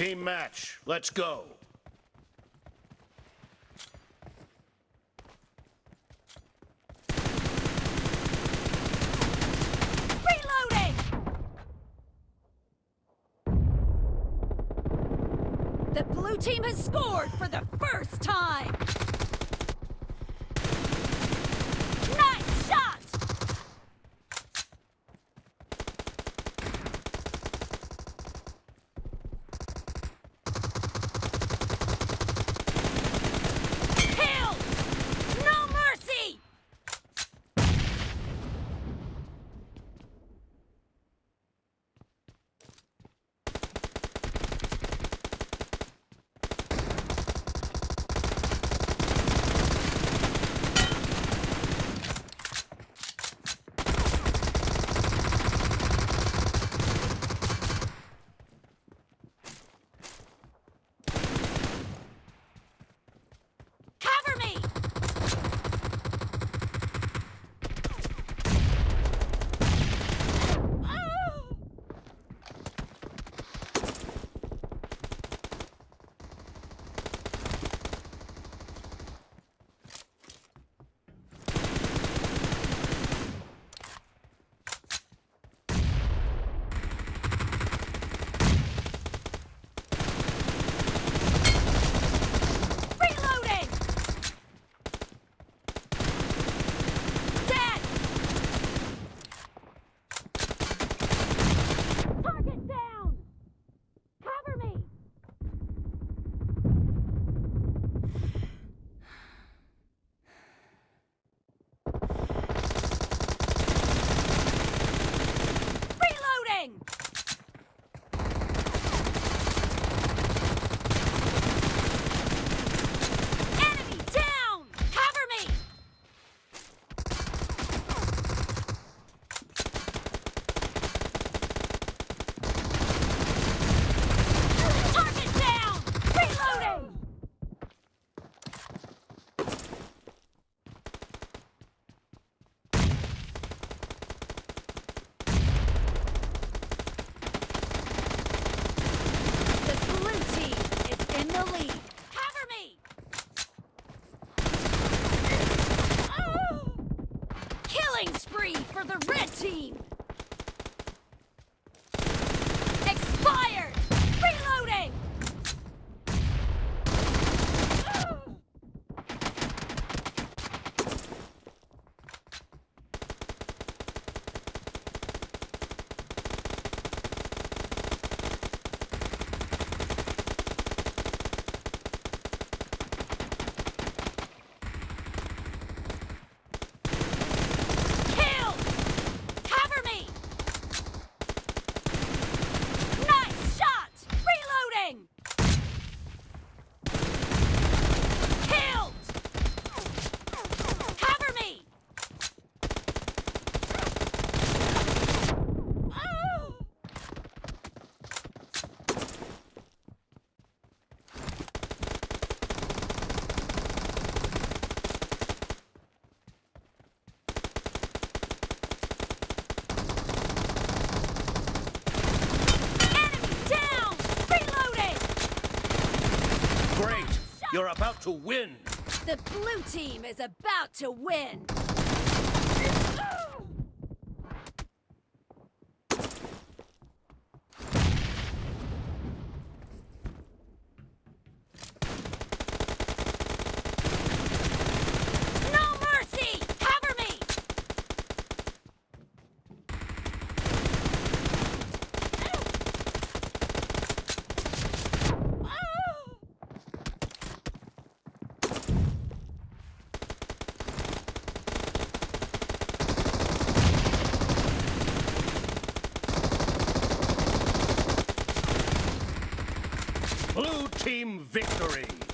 Team match. Let's go. Reloading! The blue team has scored for the first time! For the red team! You're about to win. The blue team is about to win! Team victory.